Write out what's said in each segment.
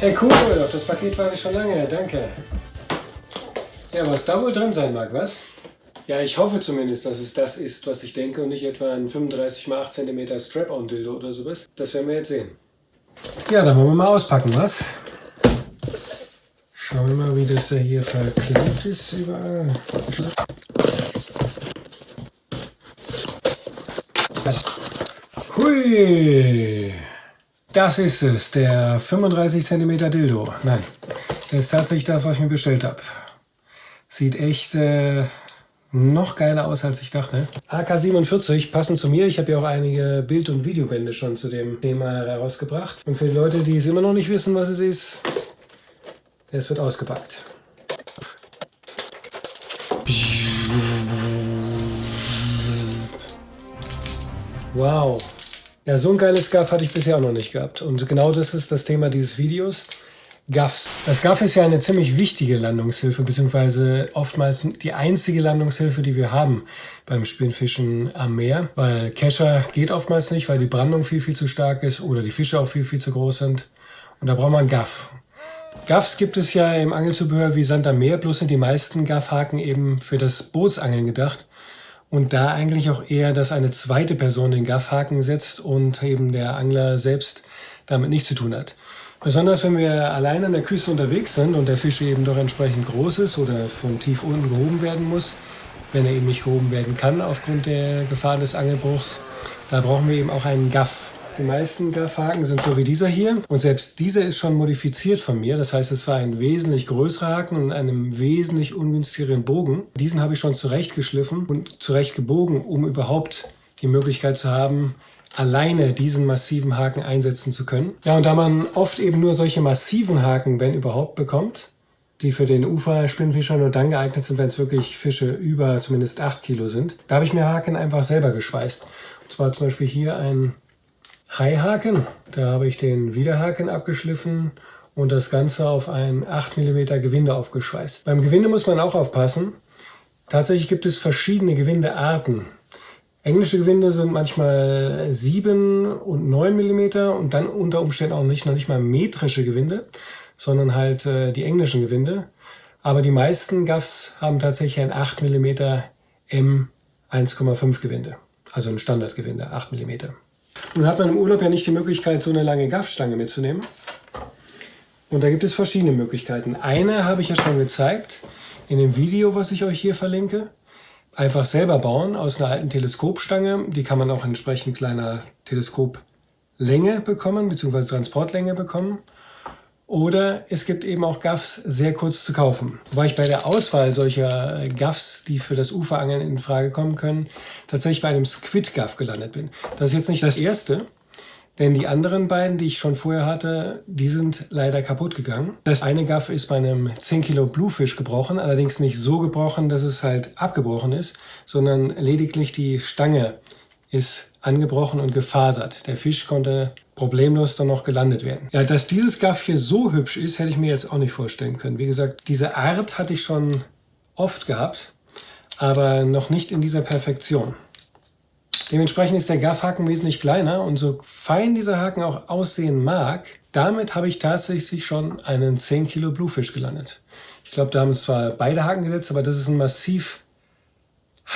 Hey cool, auf das Paket warte ich schon lange, danke. Ja, was da wohl drin sein mag, was? Ja, ich hoffe zumindest, dass es das ist, was ich denke und nicht etwa ein 35 x 8 cm Strap-on-Dildo oder sowas. Das werden wir jetzt sehen. Ja, dann wollen wir mal auspacken, was? Schauen wir mal, wie das da hier verklebt ist überall. Hui! Das ist es, der 35 cm Dildo. Nein, das ist tatsächlich das, was ich mir bestellt habe. Sieht echt äh, noch geiler aus, als ich dachte. AK-47, passend zu mir. Ich habe ja auch einige Bild- und Videobände schon zu dem Thema herausgebracht. Und für die Leute, die es immer noch nicht wissen, was es ist, es wird ausgepackt. Wow. Ja, so ein geiles Gaff hatte ich bisher auch noch nicht gehabt. Und genau das ist das Thema dieses Videos. Gaffs. Das Gaff ist ja eine ziemlich wichtige Landungshilfe, beziehungsweise oftmals die einzige Landungshilfe, die wir haben beim Spinnfischen am Meer. Weil Kescher geht oftmals nicht, weil die Brandung viel, viel zu stark ist oder die Fische auch viel, viel zu groß sind. Und da braucht man Gaff. Gaffs gibt es ja im Angelzubehör wie Sand am Meer, bloß sind die meisten Gaffhaken eben für das Bootsangeln gedacht. Und da eigentlich auch eher, dass eine zweite Person den Gaffhaken setzt und eben der Angler selbst damit nichts zu tun hat. Besonders wenn wir allein an der Küste unterwegs sind und der Fisch eben doch entsprechend groß ist oder von tief unten gehoben werden muss, wenn er eben nicht gehoben werden kann aufgrund der Gefahr des Angelbruchs, da brauchen wir eben auch einen Gaff. Die meisten Gaffhaken sind so wie dieser hier und selbst dieser ist schon modifiziert von mir. Das heißt, es war ein wesentlich größerer Haken und einem wesentlich ungünstigeren Bogen. Diesen habe ich schon zurechtgeschliffen und zurechtgebogen, um überhaupt die Möglichkeit zu haben, alleine diesen massiven Haken einsetzen zu können. Ja, und da man oft eben nur solche massiven Haken, wenn überhaupt, bekommt, die für den Uferspinnfischer nur dann geeignet sind, wenn es wirklich Fische über zumindest 8 Kilo sind. Da habe ich mir Haken einfach selber geschweißt. Und zwar zum Beispiel hier ein Haihaken. Da habe ich den Widerhaken abgeschliffen und das Ganze auf ein 8 mm Gewinde aufgeschweißt. Beim Gewinde muss man auch aufpassen. Tatsächlich gibt es verschiedene Gewindearten. Englische Gewinde sind manchmal 7 und 9 mm und dann unter Umständen auch nicht, noch nicht mal metrische Gewinde, sondern halt äh, die englischen Gewinde. Aber die meisten Gaffs haben tatsächlich ein 8 mm M 1,5 Gewinde, also ein Standardgewinde, 8 mm. Nun hat man im Urlaub ja nicht die Möglichkeit, so eine lange Gaffstange mitzunehmen. Und da gibt es verschiedene Möglichkeiten. Eine habe ich ja schon gezeigt in dem Video, was ich euch hier verlinke. Einfach selber bauen aus einer alten Teleskopstange. Die kann man auch entsprechend kleiner Teleskoplänge bekommen, beziehungsweise Transportlänge bekommen. Oder es gibt eben auch Gaffs sehr kurz zu kaufen. Wobei ich bei der Auswahl solcher Gaffs, die für das Uferangeln in Frage kommen können, tatsächlich bei einem Squid Gaff gelandet bin. Das ist jetzt nicht das erste, denn die anderen beiden, die ich schon vorher hatte, die sind leider kaputt gegangen. Das eine Gaff ist bei einem 10 Kilo Bluefish gebrochen, allerdings nicht so gebrochen, dass es halt abgebrochen ist, sondern lediglich die Stange ist angebrochen und gefasert. Der Fisch konnte problemlos dann noch gelandet werden. Ja, dass dieses Gaff hier so hübsch ist, hätte ich mir jetzt auch nicht vorstellen können. Wie gesagt, diese Art hatte ich schon oft gehabt, aber noch nicht in dieser Perfektion. Dementsprechend ist der Gaffhaken wesentlich kleiner und so fein dieser Haken auch aussehen mag, damit habe ich tatsächlich schon einen 10 Kilo Bluefish gelandet. Ich glaube, da haben zwar beide Haken gesetzt, aber das ist ein massiv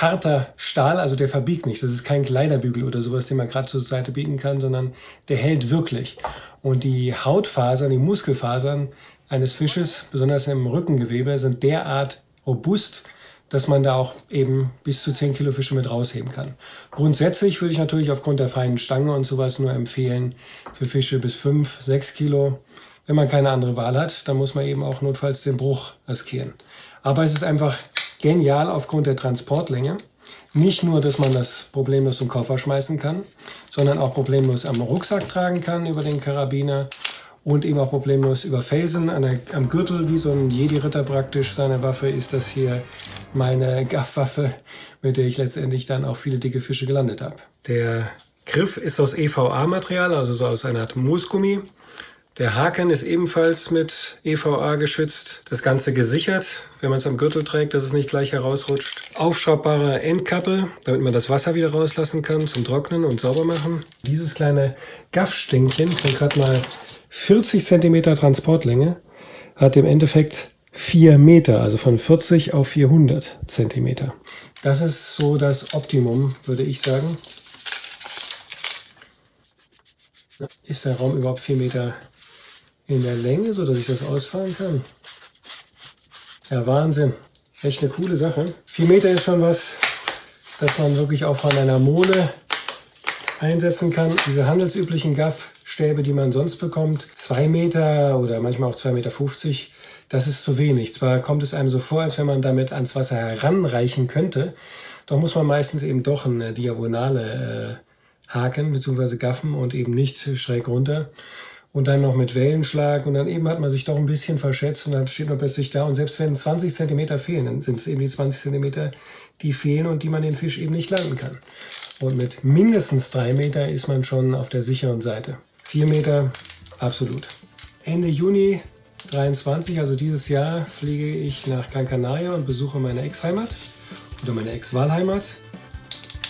harter Stahl, also der verbiegt nicht. Das ist kein Kleiderbügel oder sowas, den man gerade zur Seite biegen kann, sondern der hält wirklich. Und die Hautfasern, die Muskelfasern eines Fisches, besonders im Rückengewebe, sind derart robust, dass man da auch eben bis zu 10 Kilo Fische mit rausheben kann. Grundsätzlich würde ich natürlich aufgrund der feinen Stange und sowas nur empfehlen für Fische bis 5, 6 Kilo. Wenn man keine andere Wahl hat, dann muss man eben auch notfalls den Bruch riskieren. Aber es ist einfach genial aufgrund der Transportlänge. Nicht nur, dass man das problemlos im Koffer schmeißen kann, sondern auch problemlos am Rucksack tragen kann über den Karabiner und eben auch problemlos über Felsen der, am Gürtel, wie so ein Jedi-Ritter praktisch seine Waffe, ist das hier meine Gaffwaffe, mit der ich letztendlich dann auch viele dicke Fische gelandet habe. Der Griff ist aus EVA-Material, also so aus einer Art Moosgummi. Der Haken ist ebenfalls mit EVA geschützt. Das Ganze gesichert, wenn man es am Gürtel trägt, dass es nicht gleich herausrutscht. Aufschraubbare Endkappe, damit man das Wasser wieder rauslassen kann zum Trocknen und sauber machen. Dieses kleine Gaffstängchen von gerade mal 40 cm Transportlänge hat im Endeffekt 4 Meter, also von 40 auf 400 cm. Das ist so das Optimum, würde ich sagen. Ist der Raum überhaupt 4 Meter in der Länge, so dass ich das ausfahren kann. Ja, Wahnsinn. Echt eine coole Sache. 4 Meter ist schon was, das man wirklich auch von einer Mole einsetzen kann. Diese handelsüblichen Gaffstäbe, die man sonst bekommt, 2 Meter oder manchmal auch 2,50 Meter, das ist zu wenig. Zwar kommt es einem so vor, als wenn man damit ans Wasser heranreichen könnte, doch muss man meistens eben doch eine diagonale äh, Haken bzw. Gaffen und eben nicht schräg runter und dann noch mit Wellenschlag und dann eben hat man sich doch ein bisschen verschätzt und dann steht man plötzlich da und selbst wenn 20 cm fehlen, dann sind es eben die 20 cm, die fehlen und die man den Fisch eben nicht landen kann. Und mit mindestens 3 Meter ist man schon auf der sicheren Seite. 4 Meter, absolut. Ende Juni 23, also dieses Jahr, fliege ich nach Gran Canaria und besuche meine Ex-Heimat oder meine Ex-Wahlheimat.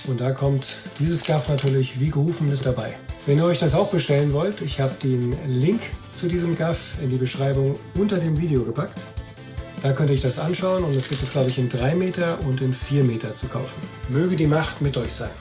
Und da kommt dieses Gaff natürlich wie gerufen mit dabei. Wenn ihr euch das auch bestellen wollt, ich habe den Link zu diesem Gaff in die Beschreibung unter dem Video gepackt. Da könnt ihr euch das anschauen und es gibt es glaube ich in 3 Meter und in 4 Meter zu kaufen. Möge die Macht mit euch sein.